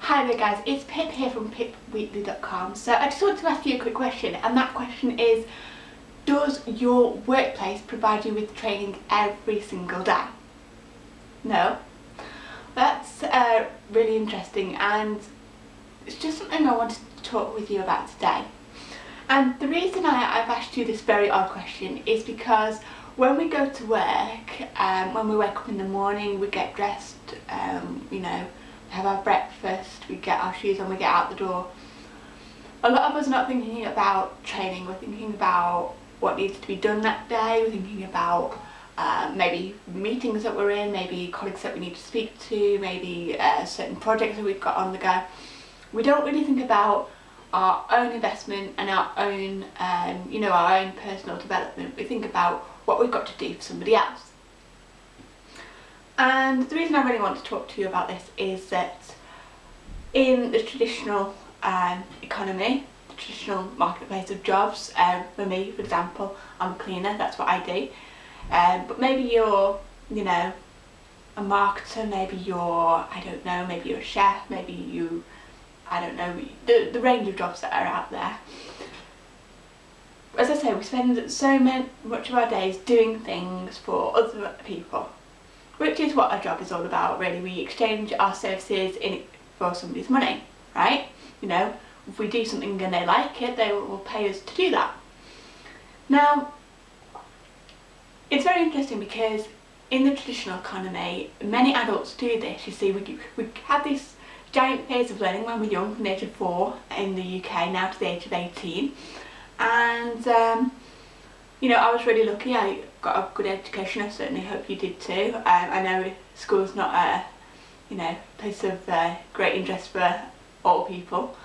Hi there guys, it's Pip here from pipwheatley.com. So I just want to ask you a quick question and that question is Does your workplace provide you with training every single day? No? That's uh, really interesting and it's just something I wanted to talk with you about today. And the reason I, have asked you this very odd question is because when we go to work, um, when we wake up in the morning, we get dressed, um, you know, have our breakfast, we get our shoes on, we get out the door. A lot of us are not thinking about training, we're thinking about what needs to be done that day, we're thinking about uh, maybe meetings that we're in, maybe colleagues that we need to speak to, maybe uh, certain projects that we've got on the go. We don't really think about our own investment and our own, um, you know, our own personal development. We think about what we've got to do for somebody else. And the reason I really want to talk to you about this is that in the traditional um, economy, the traditional marketplace of jobs, um, for me, for example, I'm a cleaner, that's what I do. Um, but maybe you're, you know, a marketer, maybe you're, I don't know, maybe you're a chef, maybe you, I don't know, the, the range of jobs that are out there as I say, we spend so much of our days doing things for other people, which is what our job is all about really. We exchange our services in for somebody's money, right? You know, if we do something and they like it, they will pay us to do that. Now, it's very interesting because in the traditional economy, many adults do this. You see, we, we have this giant phase of learning when we're young, from the age of four in the UK, now to the age of 18 and um, you know I was really lucky. I got a good education. I certainly hope you did too. Um, I know school's not a you know place of uh, great interest for all people.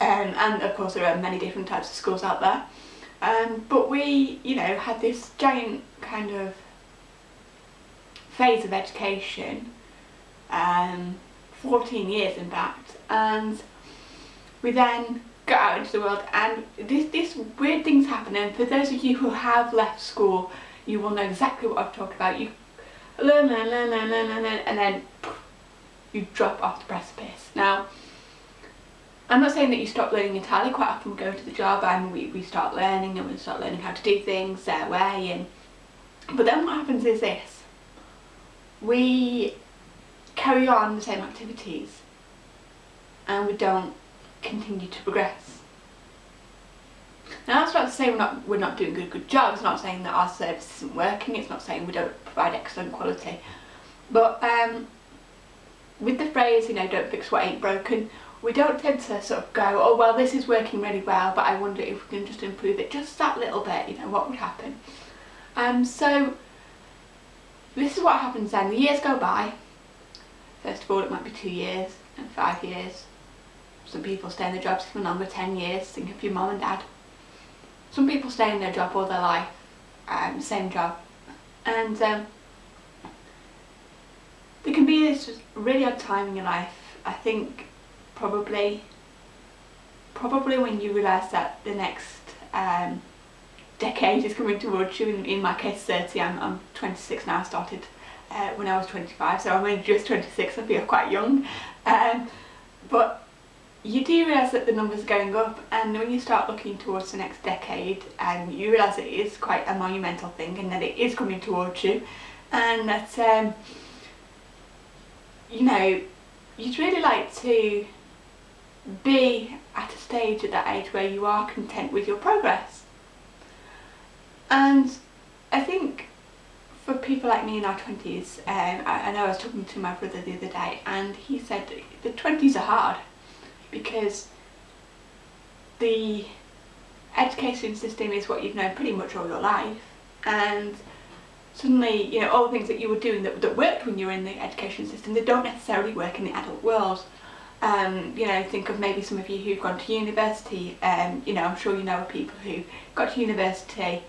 Um, and of course there are many different types of schools out there. Um, but we you know had this giant kind of phase of education um, 14 years in fact. And we then go out into the world and this, this weird things happening. for those of you who have left school you will know exactly what I've talked about. You learn, learn, learn, learn, learn, learn, learn and then you drop off the precipice. Now I'm not saying that you stop learning entirely, quite often we go to the job and we, we start learning and we start learning how to do things their way and but then what happens is this we carry on the same activities and we don't continue to progress. Now that's not to say we're not, we're not doing good, good job, it's not saying that our service isn't working, it's not saying we don't provide excellent quality. But um, with the phrase, you know, don't fix what ain't broken, we don't tend to sort of go, oh well this is working really well but I wonder if we can just improve it just that little bit, you know, what would happen? Um, so this is what happens then, the years go by, first of all it might be two years and five years some people stay in their jobs for longer, 10 years, think of your mum and dad. Some people stay in their job all their life, um, same job. And um, there can be this really odd time in your life, I think probably probably when you realise that the next um, decade is coming towards you, in, in my case 30, I'm, I'm 26 now, I started uh, when I was 25 so I'm only just 26, I feel quite young. Um, but you do realise that the numbers are going up and when you start looking towards the next decade and you realise it is quite a monumental thing and that it is coming towards you and that um, you know you'd really like to be at a stage at that age where you are content with your progress. And I think for people like me in our 20s, um, I, I know I was talking to my brother the other day and he said the 20s are hard because the education system is what you've known pretty much all your life. And suddenly you know all the things that you were doing that, that worked when you were in the education system they don't necessarily work in the adult world. Um, you know think of maybe some of you who've gone to university um, you know I'm sure you know people who got to university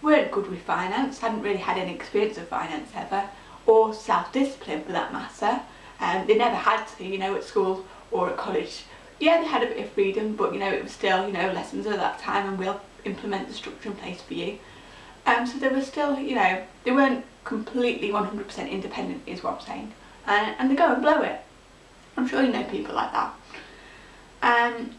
weren't good with finance hadn't really had any experience of finance ever or self-discipline for that matter. Um, they never had to you know at school or at college yeah, they had a bit of freedom, but you know, it was still, you know, lessons at that time and we'll implement the structure in place for you. Um, so they were still, you know, they weren't completely 100% independent is what I'm saying. And, and they go and blow it. I'm sure you know people like that. Um,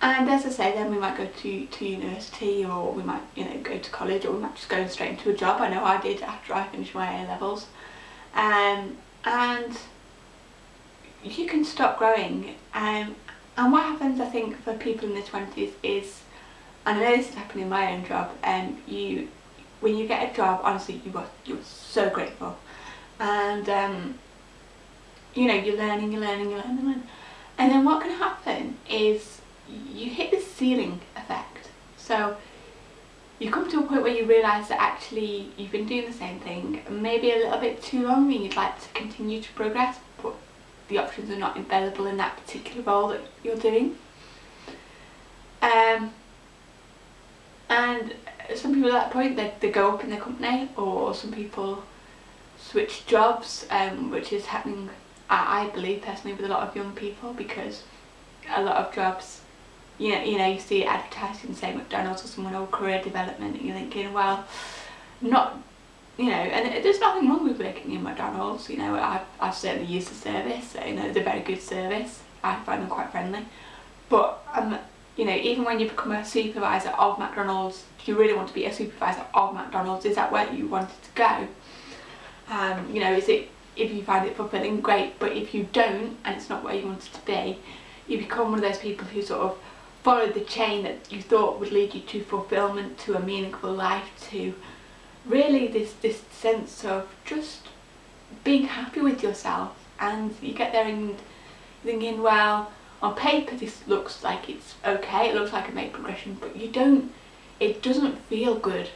and as I say, then we might go to, to university or we might, you know, go to college or we might just go straight into a job. I know I did after I finished my A-levels. Um, and you can stop growing. Um, and what happens, I think, for people in their 20s is, and I know this is happening in my own job, and um, you, when you get a job, honestly, you are, you're so grateful. And, um, you know, you're learning, you're learning, you're learning. And then what can happen is you hit this ceiling effect. So you come to a point where you realise that actually you've been doing the same thing maybe a little bit too long and you'd like to continue to progress the options are not available in that particular role that you're doing. Um, and some people at that point they, they go up in the company or some people switch jobs um, which is happening I, I believe personally with a lot of young people because a lot of jobs you know, you know, you see advertising say McDonald's or someone or career development and you're thinking, well, not, you know, and there's nothing wrong with working in McDonald's, you know, I've, I've certainly used the service, you know, it's a very good service, I find them quite friendly, but, um, you know, even when you become a supervisor of McDonald's, do you really want to be a supervisor of McDonald's? Is that where you wanted to go? Um, you know, is it, if you find it fulfilling, great, but if you don't, and it's not where you wanted to be, you become one of those people who sort of followed the chain that you thought would lead you to fulfillment, to a meaningful life, to really this, this sense of just being happy with yourself and you get there and thinking well on paper this looks like it's okay, it looks like a made progression but you don't, it doesn't feel good,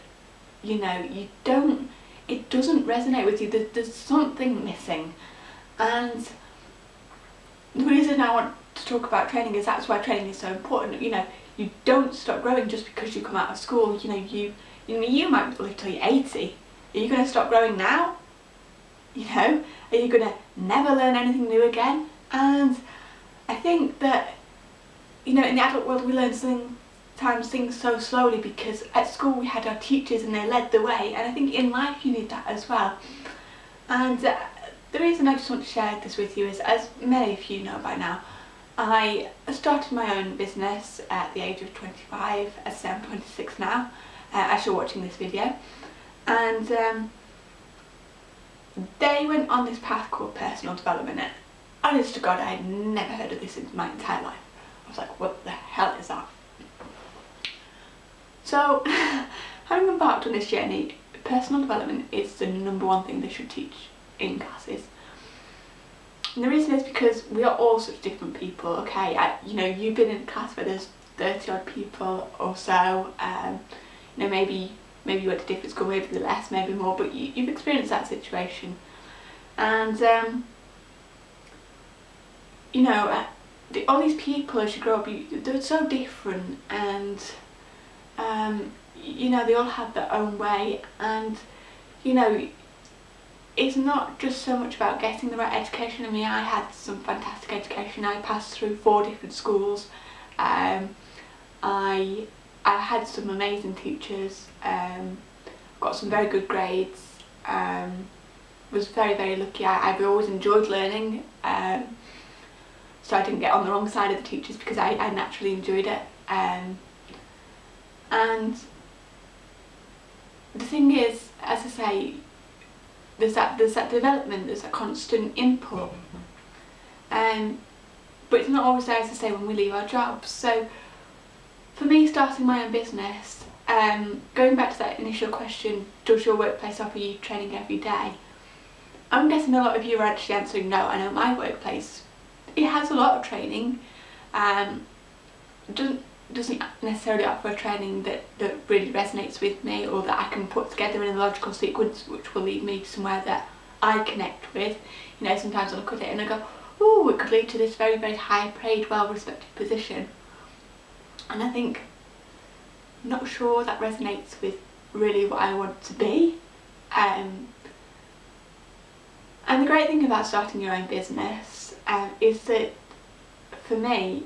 you know, you don't, it doesn't resonate with you, there's, there's something missing and the reason I want to talk about training is that's why training is so important. You know, you don't stop growing just because you come out of school. You know, you you know you might live till you're 80. Are you going to stop growing now? You know, are you going to never learn anything new again? And I think that you know in the adult world we learn sometimes things so slowly because at school we had our teachers and they led the way and I think in life you need that as well. And uh, the reason I just want to share this with you is, as many of you know by now, I started my own business at the age of 25, as I'm 26 now, uh, as you're watching this video. And um, they went on this path called personal development. And honest to God, I had never heard of this in my entire life. I was like, what the hell is that? So, having embarked on this journey, personal development is the number one thing they should teach in classes. And the reason is because we are all such different people, okay? I, you know, you've been in a class where there's 30 odd people or so, um, you know, maybe maybe you went to different school, maybe the less, maybe more, but you, you've experienced that situation. And, um, you know, uh, the, all these people as you grow up, you, they're so different and, um, you know, they all have their own way and, you know, it's not just so much about getting the right education. I mean, I had some fantastic education. I passed through four different schools. Um, I I had some amazing teachers. Um, got some very good grades. Um, was very very lucky. I, I've always enjoyed learning. Um, so I didn't get on the wrong side of the teachers because I, I naturally enjoyed it. Um, and the thing is, as I say, there's that there's that development, there's a constant input. Um, but it's not always there as I say when we leave our jobs. So for me starting my own business, um, going back to that initial question, does your workplace offer you training every day? I'm guessing a lot of you are actually answering no. I know my workplace, it has a lot of training. Um, doesn't doesn't necessarily offer training that, that really resonates with me or that I can put together in a logical sequence which will lead me somewhere that I connect with. You know, sometimes I look at it and I go, oh, it could lead to this very, very high paid, well respected position. And I think, not sure that resonates with really what I want to be. Um, and the great thing about starting your own business um, is that for me,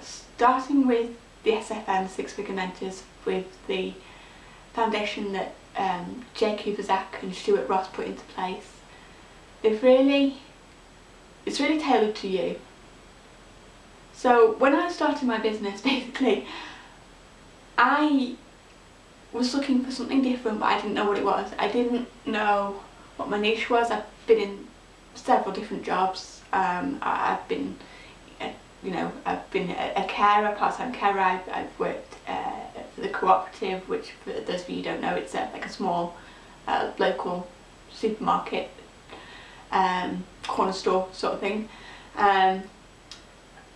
starting with the SFM Six Figure Mentors with the foundation that um, Jay Kubassek and Stuart Ross put into place, they've really it's really tailored to you. So when I started my business, basically, I was looking for something different, but I didn't know what it was. I didn't know what my niche was. I've been in several different jobs. Um, I've been, uh, you know, I've been a, carer, part-time carer. I've, I've worked uh, for the cooperative, which for those of you who don't know, it's a, like a small uh, local supermarket, um, corner store sort of thing. Um,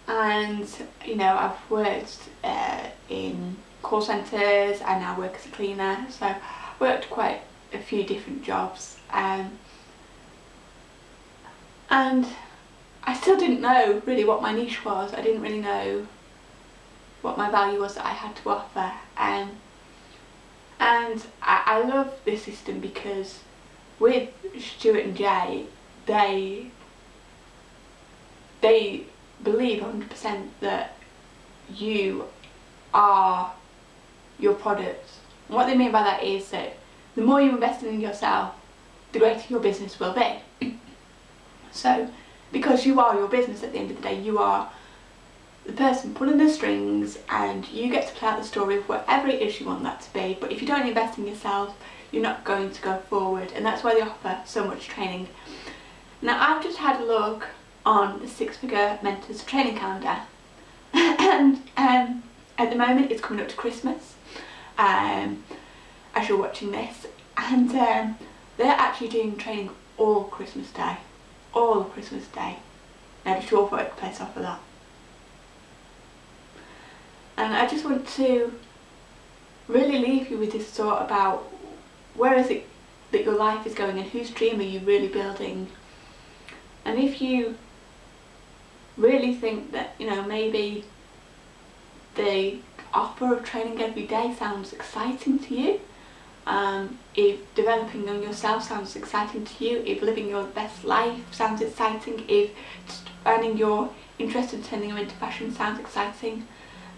and you know, I've worked uh, in call centres, I now work as a cleaner, so I've worked quite a few different jobs. Um, and I still didn't know really what my niche was, I didn't really know what my value was that I had to offer. Um, and I, I love this system because with Stuart and Jay, they they believe 100% that you are your product. And what they mean by that is that the more you invest in yourself, the greater your business will be. so, because you are your business at the end of the day, you are the person pulling the strings and you get to play out the story of whatever it is you want that to be. But if you don't invest in yourself, you're not going to go forward. And that's why they offer so much training. Now, I've just had a look on the Six Figure Mentors training calendar. and um, at the moment, it's coming up to Christmas um, as you're watching this. And um, they're actually doing training all Christmas Day. All Christmas Day. Now, just your workplace offer that. And I just want to really leave you with this thought about where is it that your life is going and whose dream are you really building. And if you really think that, you know, maybe the offer of training every day sounds exciting to you, um, if developing on yourself sounds exciting to you, if living your best life sounds exciting, if finding your interest in turning them into fashion sounds exciting,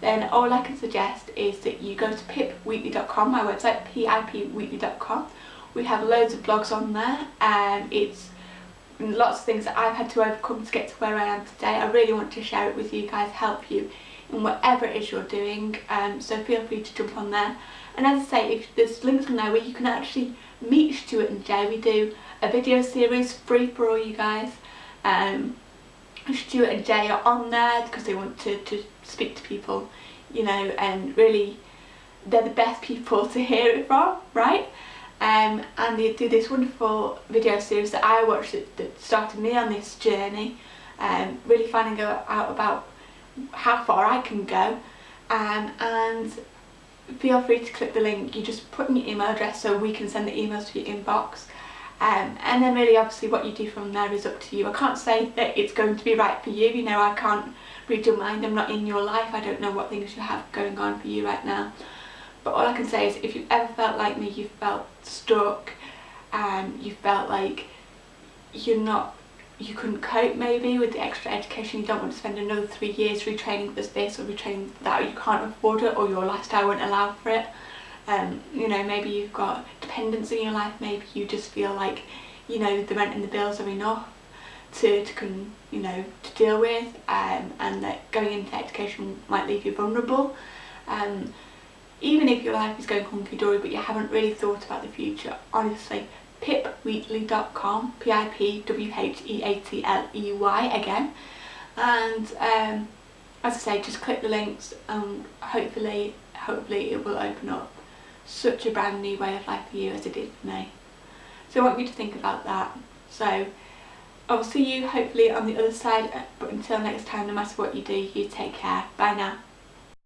then all I can suggest is that you go to pipwheatley.com, my website, pipwheatley.com. We have loads of blogs on there and it's lots of things that I've had to overcome to get to where I am today. I really want to share it with you guys, help you in whatever it is you're doing. Um, so feel free to jump on there. And as I say, if there's links on there where you can actually meet Stuart and Jay. We do a video series free for all you guys. Um, Stuart and Jay are on there because they want to, to speak to people, you know, and really they're the best people to hear it from, right? Um, and they do this wonderful video series that I watched that, that started me on this journey, um, really finding out about how far I can go. Um, and feel free to click the link, you just put in your email address so we can send the emails to your inbox. Um, and then really obviously what you do from there is up to you. I can't say that it's going to be right for you, you know I can't read your mind, I'm not in your life, I don't know what things you have going on for you right now. But all I can say is if you've ever felt like me, you've felt stuck and you felt like you're not you couldn't cope maybe with the extra education, you don't want to spend another three years retraining for this or retraining for that, or you can't afford it or your lifestyle won't allow for it. Um, you know, maybe you've got dependents in your life, maybe you just feel like, you know, the rent and the bills are enough to, to you know, to deal with um, and that going into education might leave you vulnerable. Um, even if your life is going hunky-dory but you haven't really thought about the future, honestly, pipwheatley.com, P-I-P-W-H-E-A-T-L-E-Y again. And um, as I say, just click the links and hopefully, hopefully it will open up such a brand new way of life for you as it did for me. So I want you to think about that. So I'll see you hopefully on the other side, but until next time, no matter what you do, you take care. Bye now.